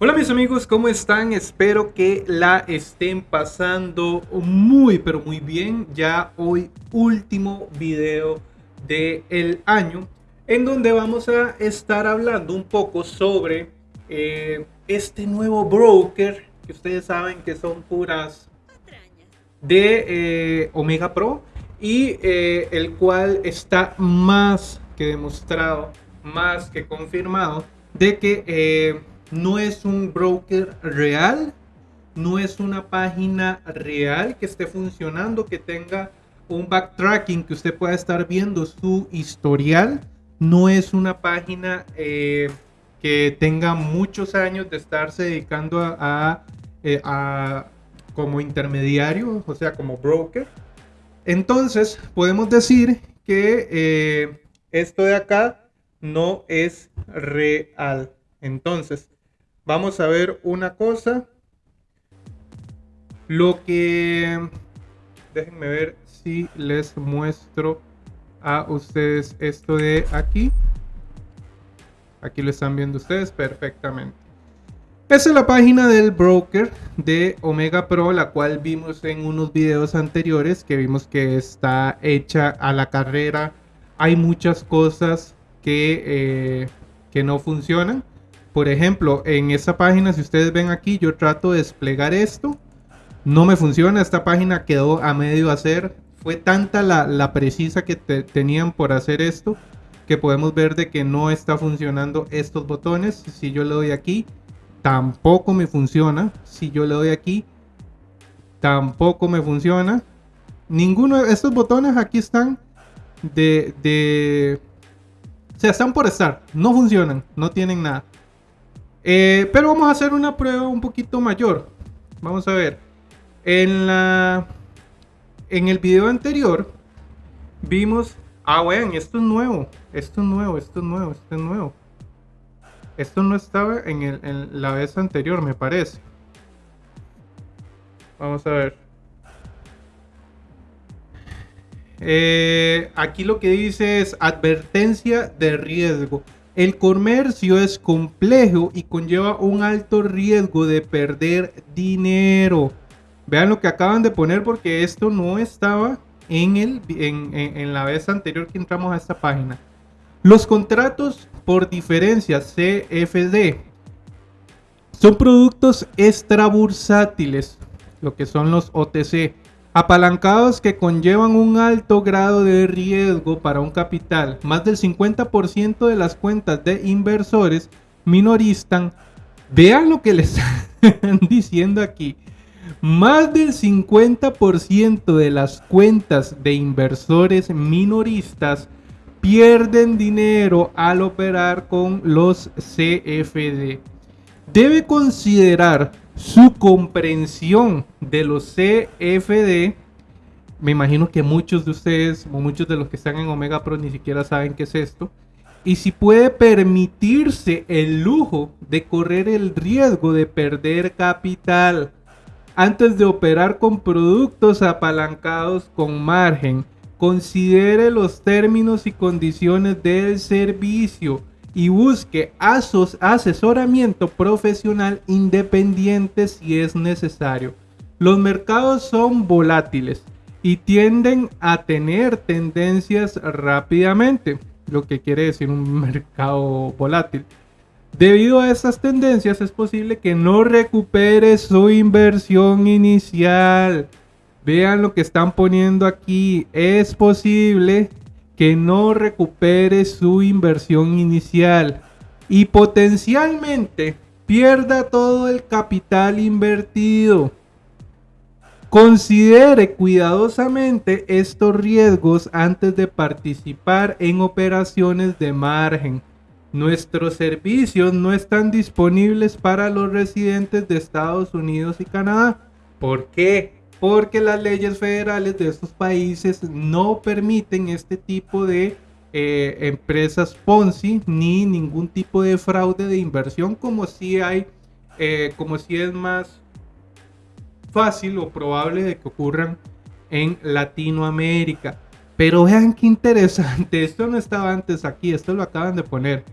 Hola mis amigos, ¿cómo están? Espero que la estén pasando muy pero muy bien. Ya hoy último video del año en donde vamos a estar hablando un poco sobre eh, este nuevo broker que ustedes saben que son puras de eh, Omega Pro y eh, el cual está más que demostrado, más que confirmado de que no es un broker real, no es una página real que esté funcionando, que tenga un backtracking, que usted pueda estar viendo su historial. No es una página eh, que tenga muchos años de estarse dedicando a, eh, como intermediario, o sea, como broker. Entonces, podemos decir que eh, esto de acá no es real. Entonces, vamos a ver una cosa. Lo que... Déjenme ver si les muestro a ustedes esto de aquí. Aquí lo están viendo ustedes perfectamente. Esa es la página del broker de Omega Pro, la cual vimos en unos videos anteriores, que vimos que está hecha a la carrera. Hay muchas cosas que, eh, que no funcionan. Por ejemplo, en esta página, si ustedes ven aquí, yo trato de desplegar esto. No me funciona, esta página quedó a medio hacer. Fue tanta la, precisa que tenían por hacer esto que podemos ver de que no está funcionando estos botones. Si yo le doy aquí, tampoco me funciona. Si yo le doy aquí, tampoco me funciona. Ninguno de estos botones aquí están de, de... O sea, están por estar. No funcionan, no tienen nada. Eh, pero vamos a hacer una prueba un poquito mayor. Vamos a ver. En la. En el video anterior. Vimos. Ah, bueno, esto es nuevo. Esto es nuevo, esto es nuevo, esto es nuevo. Esto no estaba en, en la vez anterior, me parece. Vamos a ver. Eh, aquí lo que dice es advertencia de riesgo. El comercio es complejo y conlleva un alto riesgo de perder dinero. Vean lo que acaban de poner porque esto no estaba en, el, en, la vez anterior que entramos a esta página. Los contratos por diferencia CFD son productos extrabursátiles, lo que son los OTC apalancados que conllevan un alto grado de riesgo para un capital. Más del 50% de las cuentas de inversores minoristas, vean lo que les están diciendo aquí. Más del 50% de las cuentas de inversores minoristas pierden dinero al operar con los CFD. Debe considerar su comprensión de los CFD, me imagino que muchos de ustedes muchos de los que están en Omega Pro ni siquiera saben qué es esto. Y si puede permitirse el lujo de correr el riesgo de perder capital antes de operar con productos apalancados con margen, considere los términos y condiciones del servicio y busque asesoramiento profesional independiente si es necesario. Los mercados son volátiles y tienden a tener tendencias rápidamente, lo que quiere decir un mercado volátil. Debido a estas tendencias es posible que no recupere su inversión inicial. Vean lo que están poniendo aquí. Es posible que no recupere su inversión inicial y potencialmente pierda todo el capital invertido. Considere cuidadosamente estos riesgos antes de participar en operaciones de margen. Nuestros servicios no están disponibles para los residentes de Estados Unidos y Canadá. ¿Por qué? Porque las leyes federales de estos países no permiten este tipo de eh, empresas Ponzi ni ningún tipo de fraude de inversión como si hay, eh, como si es más fácil o probable de que ocurran en Latinoamérica. Pero vean qué interesante, esto no estaba antes aquí, esto lo acaban de poner.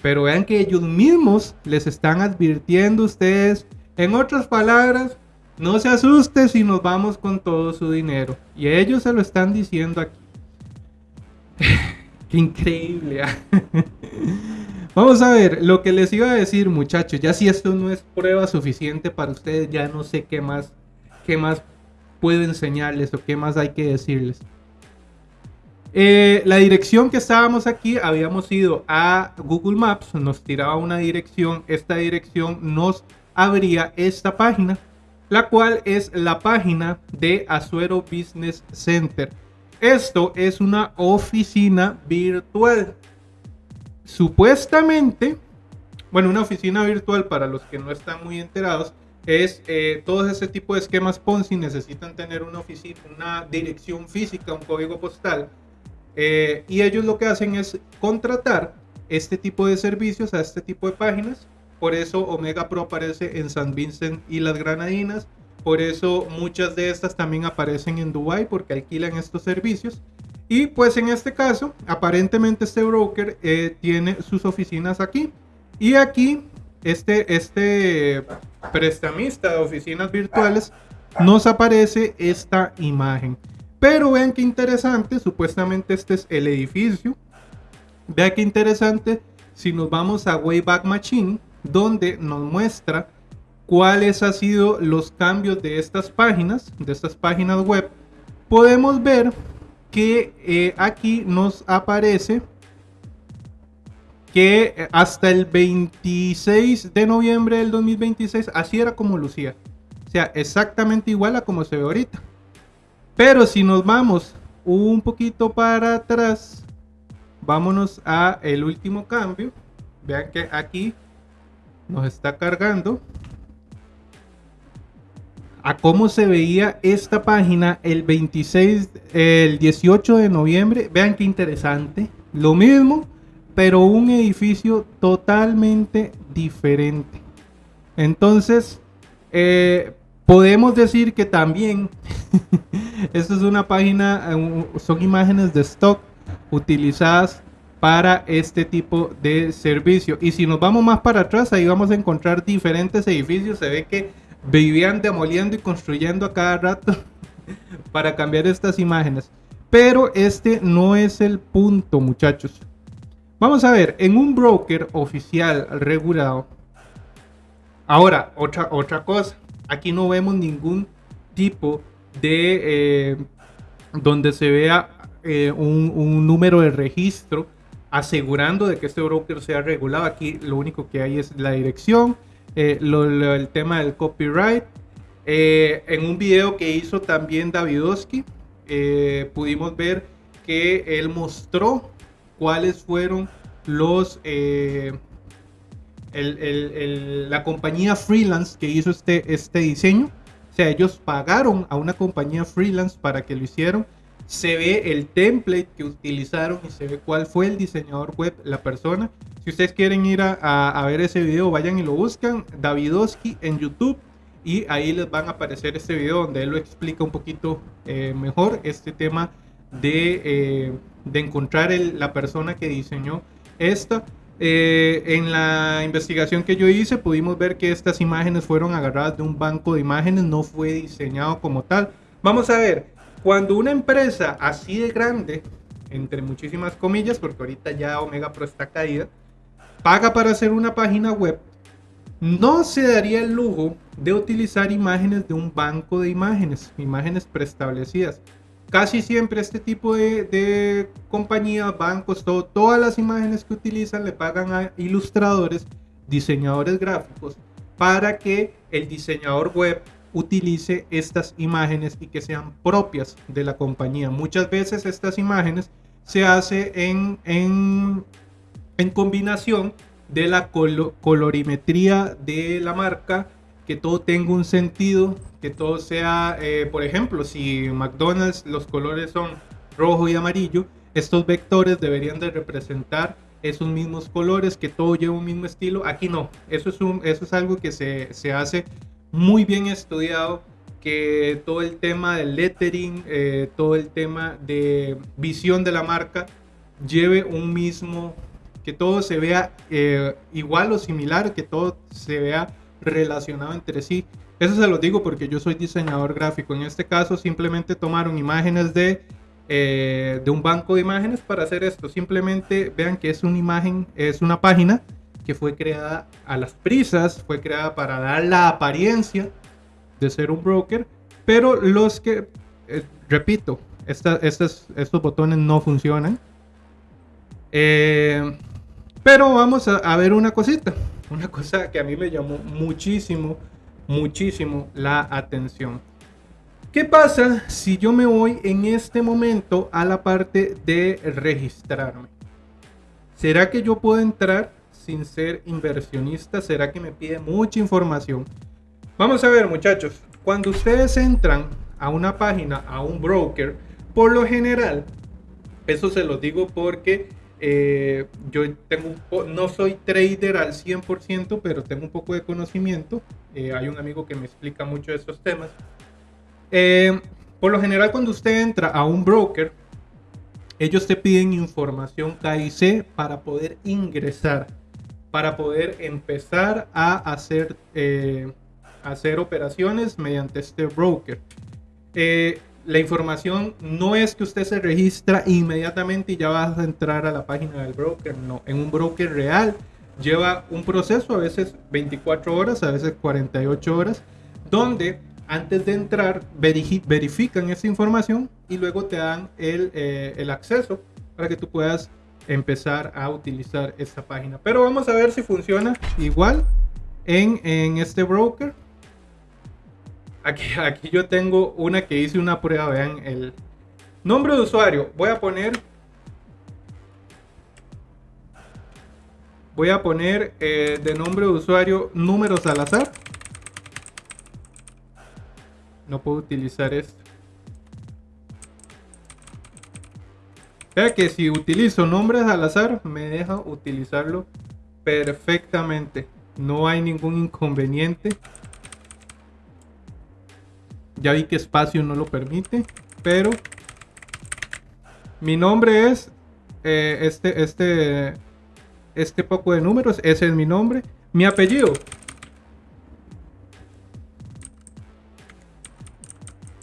Pero vean que ellos mismos les están advirtiendo ustedes. En otras palabras, no se asuste si nos vamos con todo su dinero. Y ellos se lo están diciendo aquí. Qué increíble. ¿ah? Vamos a ver, lo que les iba a decir, muchachos. Ya si esto no es prueba suficiente para ustedes, ya no sé qué más, qué más puedo enseñarles o qué más hay que decirles. Eh, la dirección que estábamos aquí, habíamos ido a Google Maps, nos tiraba una dirección, esta dirección nos abría esta página, la cual es la página de Azuero Business Center. Esto es una oficina virtual. Supuestamente, bueno, una oficina virtual para los que no están muy enterados, es eh, todo ese tipo de esquemas Ponzi necesitan tener una oficina, una dirección física, un código postal eh, y ellos lo que hacen es contratar este tipo de servicios a este tipo de páginas. Por eso Omega Pro aparece en San Vincent y las Granadinas. Por eso muchas de estas también aparecen en Dubai porque alquilan estos servicios. Y pues en este caso, aparentemente este broker eh, tiene sus oficinas aquí. Y aquí, este, este prestamista de oficinas virtuales nos aparece esta imagen. Pero vean qué interesante, supuestamente este es el edificio. Vean qué interesante si nos vamos a Wayback Machine, donde nos muestra cuáles han sido los cambios de estas páginas, de estas páginas web. Podemos ver que eh, aquí nos aparece que eh, hasta el 26 de noviembre del 2026 así era como lucía. O sea, exactamente igual a como se ve ahorita. Pero si nos vamos un poquito para atrás, vámonos a el último cambio. Vean que aquí nos está cargando a cómo se veía esta página el 26, el 18 de noviembre. Vean qué interesante. Lo mismo, pero un edificio totalmente diferente. Entonces, eh, podemos decir que también Esta es una página, eh, son imágenes de stock utilizadas para este tipo de servicio. Y si nos vamos más para atrás, ahí vamos a encontrar diferentes edificios. Se ve que vivían demoliendo y construyendo a cada rato para cambiar estas imágenes. Pero este no es el punto, muchachos. Vamos a ver, en un broker oficial regulado. Ahora, otra, otra cosa. Aquí no vemos ningún tipo de eh, donde se vea eh, un, número de registro asegurando de que este broker sea regulado. Aquí lo único que hay es la dirección, eh, el tema del copyright. en un video que hizo también Davidowski, pudimos ver que él mostró cuáles fueron los... la compañía freelance que hizo este, este diseño o sea, ellos pagaron a una compañía freelance para que lo hicieron. Se ve el template que utilizaron y se ve cuál fue el diseñador web, la persona. Si ustedes quieren ir a, ver ese video, vayan y lo buscan. Davidowski en YouTube. Y ahí les van a aparecer este video donde él lo explica un poquito eh, mejor este tema de, eh, de encontrar la persona que diseñó esto. Eh, en la investigación que yo hice pudimos ver que estas imágenes fueron agarradas de un banco de imágenes, no fue diseñado como tal. Vamos a ver, cuando una empresa así de grande, entre muchísimas comillas, porque ahorita ya Omega Pro está caída, paga para hacer una página web, no se daría el lujo de utilizar imágenes de un banco de imágenes, imágenes preestablecidas. Casi siempre este tipo de, compañías, bancos, todas las imágenes que utilizan le pagan a ilustradores, diseñadores gráficos, para que el diseñador web utilice estas imágenes y que sean propias de la compañía. Muchas veces estas imágenes se hace en, en, combinación de la colorimetría de la marca, que todo tenga un sentido, que todo sea, eh, por ejemplo, si McDonald's los colores son rojo y amarillo, estos vectores deberían de representar esos mismos colores, que todo lleva un mismo estilo. Aquí no, eso es, un, eso es algo que se, se hace muy bien estudiado, que todo el tema del lettering, eh, todo el tema de visión de la marca lleve un mismo que todo se vea eh, igual o similar, que todo se vea relacionado entre sí. Eso se lo digo porque yo soy diseñador gráfico. En este caso simplemente tomaron imágenes de, eh, de un banco de imágenes para hacer esto. Simplemente vean que es una imagen, es una página que fue creada a las prisas, fue creada para dar la apariencia de ser un broker, pero los que, eh, repito, estos botones no funcionan. Eh, pero vamos a, ver una cosita, una cosa que a mí me llamó muchísimo, muchísimo la atención. ¿Qué pasa si yo me voy en este momento a la parte de registrarme? ¿Será que yo puedo entrar sin ser inversionista? ¿Será que me pide mucha información? Vamos a ver muchachos, cuando ustedes entran a una página, a un broker, por lo general, eso se lo digo porque eh, yo no soy trader al 100%, pero tengo un poco de conocimiento. Eh, hay un amigo que me explica mucho de estos temas. Eh, por lo general, cuando usted entra a un broker, ellos te piden información KIC para poder ingresar, para poder empezar a hacer, hacer operaciones mediante este broker. La información no es que usted se registra inmediatamente y ya vas a entrar a la página del broker, no, en un broker real lleva un proceso, a veces 24 horas, a veces 48 horas, donde antes de entrar verifican esa información y luego te dan el, eh, el acceso para que tú puedas empezar a utilizar esta página. Pero vamos a ver si funciona igual en, en este broker. Aquí, aquí yo tengo una que hice una prueba, vean el nombre de usuario. Voy a poner voy a poner eh, de nombre de usuario números al azar. No puedo utilizar esto. Vea que si utilizo nombres al azar, me deja utilizarlo perfectamente. No hay ningún inconveniente. Ya vi que espacio no lo permite, pero mi nombre es eh, este, este, este poco de números, ese es mi nombre. Mi apellido.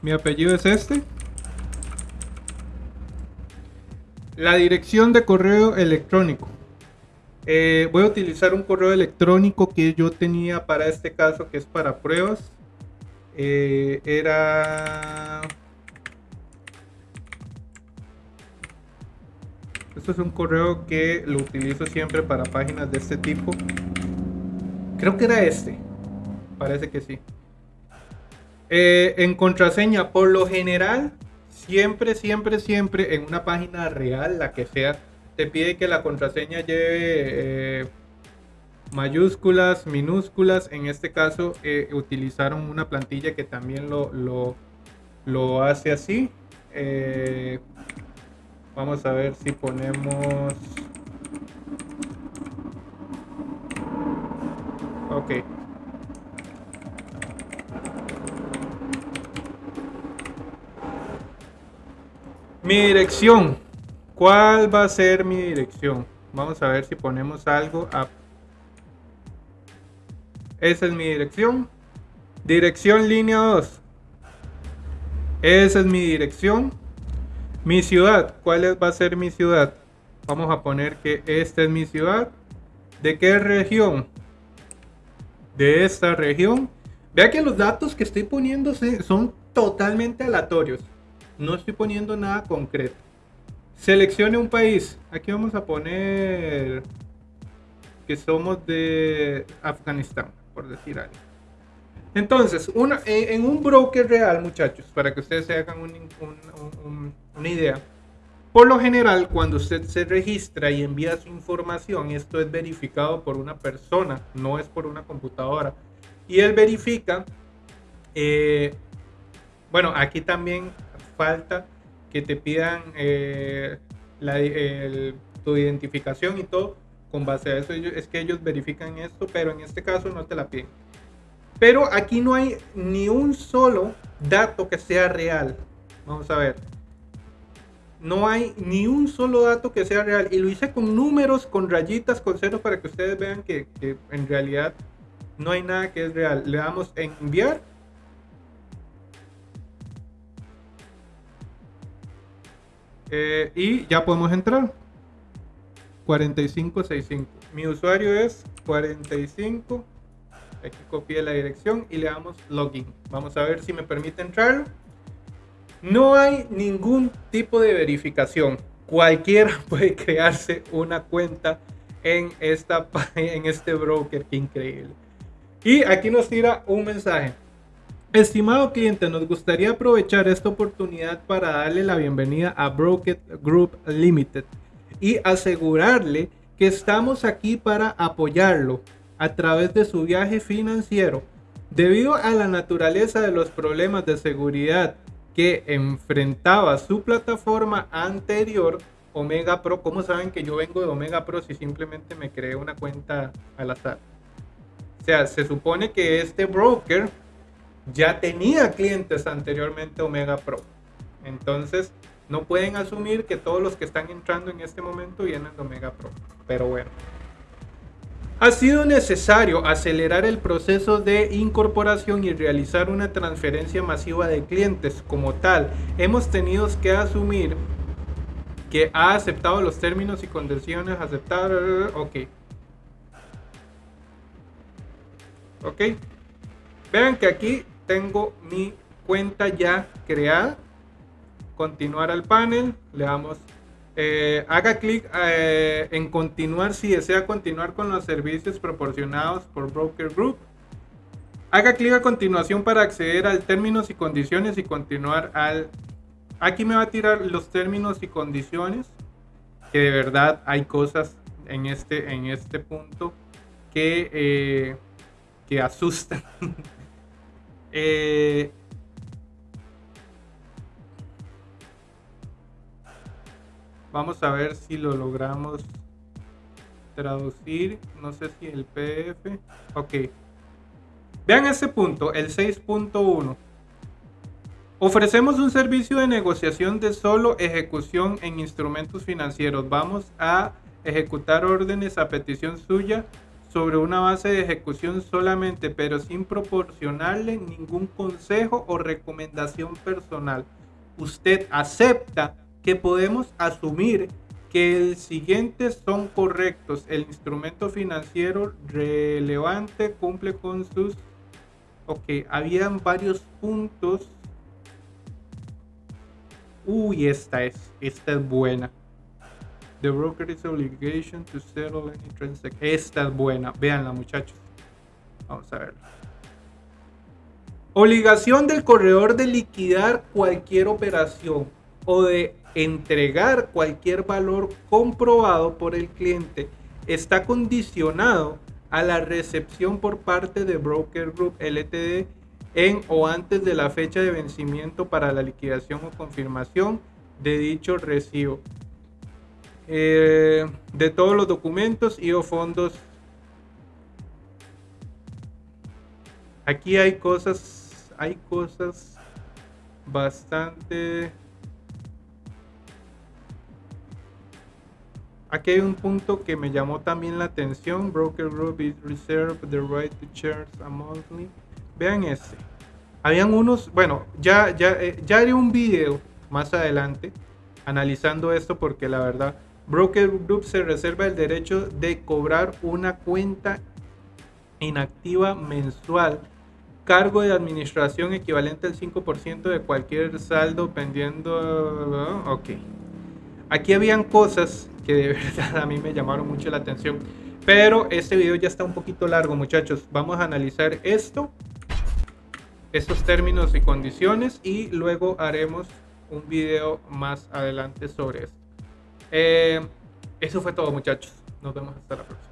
Mi apellido es este. La dirección de correo electrónico. Eh, voy a utilizar un correo electrónico que yo tenía para este caso, que es para pruebas. Eh, era... Esto es un correo que lo utilizo siempre para páginas de este tipo. Creo que era este. Parece que sí. Eh, en contraseña, por lo general, siempre, siempre, siempre en una página real, la que sea, te pide que la contraseña lleve eh, mayúsculas, minúsculas. En este caso eh, utilizaron una plantilla que también lo, lo, hace así. Eh, vamos a ver si ponemos... Ok. Mi dirección. ¿Cuál va a ser mi dirección? Vamos a ver si ponemos algo a esa es mi dirección. Dirección línea 2. Esa es mi dirección. Mi ciudad. ¿Cuál va a ser mi ciudad? Vamos a poner que esta es mi ciudad. ¿De qué región? De esta región. Vea que los datos que estoy poniendo son totalmente aleatorios. No estoy poniendo nada concreto. Seleccione un país. Aquí vamos a poner que somos de Afganistán por decir algo. Entonces, una, en un broker real, muchachos, para que ustedes se hagan una idea, por lo general, cuando usted se registra y envía su información, esto es verificado por una persona, no es por una computadora, y él verifica, eh, bueno, aquí también falta que te pidan eh, tu identificación y todo, con base a eso es que ellos verifican esto, pero en este caso no te la piden. Pero aquí no hay ni un solo dato que sea real. Vamos a ver. no hay ni un solo dato que sea real. Y lo hice con números, con rayitas, con ceros para que ustedes vean que, en realidad no hay nada que es real. Le damos en enviar. Eh, y ya podemos entrar. 4565. Mi usuario es 45. Aquí copié la dirección y le damos login. Vamos a ver si me permite entrar. No hay ningún tipo de verificación. Cualquiera puede crearse una cuenta en, esta, en este broker. Qué increíble. Y aquí nos tira un mensaje. Estimado cliente, nos gustaría aprovechar esta oportunidad para darle la bienvenida a Broker Group Limited y asegurarle que estamos aquí para apoyarlo a través de su viaje financiero. Debido a la naturaleza de los problemas de seguridad que enfrentaba su plataforma anterior, Omega Pro. ¿Cómo saben que yo vengo de Omega Pro si simplemente me creé una cuenta al azar? O sea, se supone que este broker ya tenía clientes anteriormente Omega Pro. Entonces, no pueden asumir que todos los que están entrando en este momento vienen de Omega Pro. Pero bueno. Ha sido necesario acelerar el proceso de incorporación y realizar una transferencia masiva de clientes. Como tal, hemos tenido que asumir que ha aceptado los términos y condiciones. Aceptar. Ok. Ok. Vean que aquí tengo mi cuenta ya creada. Continuar al panel. Le damos eh, haga clic eh, en continuar si desea continuar con los servicios proporcionados por Broker Group. Haga clic a continuación para acceder al términos y condiciones y continuar al... Aquí me va a tirar los términos y condiciones, que de verdad hay cosas en este, en este punto que, eh, que asustan. Vamos a ver si lo logramos traducir. No sé si el PDF. Ok. Vean ese punto, el 6.1. Ofrecemos un servicio de negociación de solo ejecución en instrumentos financieros. Vamos a ejecutar órdenes a petición suya sobre una base de ejecución solamente, pero sin proporcionarle ningún consejo o recomendación personal. Usted acepta que podemos asumir que el siguiente son correctos. El instrumento financiero relevante cumple con sus... Ok, habían varios puntos. Uy, esta es, esta es buena. The broker is obligation to settle any transaction. Esta es buena. Veanla, muchachos. Vamos a verla. Obligación del corredor de liquidar cualquier operación o de entregar cualquier valor comprobado por el cliente está condicionado a la recepción por parte de Broker Group LTD en o antes de la fecha de vencimiento para la liquidación o confirmación de dicho recibo eh, de todos los documentos y o fondos. Aquí hay cosas, hay cosas bastante Aquí hay un punto que me llamó también la atención. Broker Group is reserved the right to charge a monthly. Vean este. Habían unos, bueno, ya, ya, eh, ya haré un video más adelante analizando esto porque la verdad, Broker Group se reserva el derecho de cobrar una cuenta inactiva mensual, cargo de administración equivalente al 5% de cualquier saldo pendiendo. Ok. Aquí habían cosas que de verdad a mí me llamaron mucho la atención. Pero este video ya está un poquito largo, muchachos. Vamos a analizar esto, estos términos y condiciones y luego haremos un video más adelante sobre esto. Eh, eso fue todo, muchachos. Nos vemos hasta la próxima.